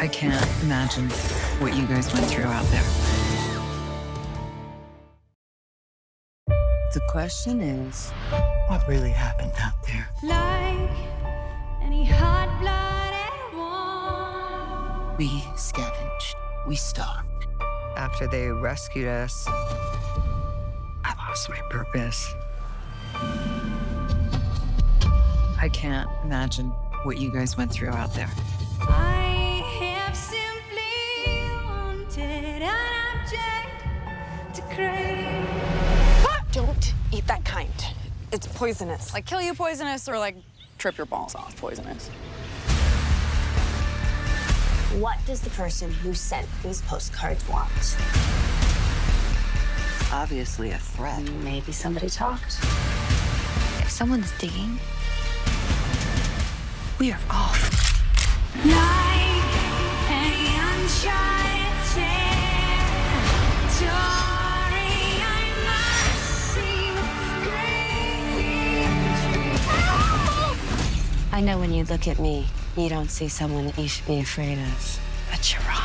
I can't imagine what you guys went through out there. The question is, what really happened out there? Like any hot-blooded one. We scavenged. We stalked. After they rescued us, I lost my purpose. I can't imagine what you guys went through out there. To crave. Don't eat that kind. It's poisonous. Like kill you poisonous or like trip your balls off poisonous. What does the person who sent these postcards want? Obviously a threat. Maybe somebody talked. If someone's digging, we are off. I know when you look at me, you don't see someone that you should be afraid of. But you're wrong.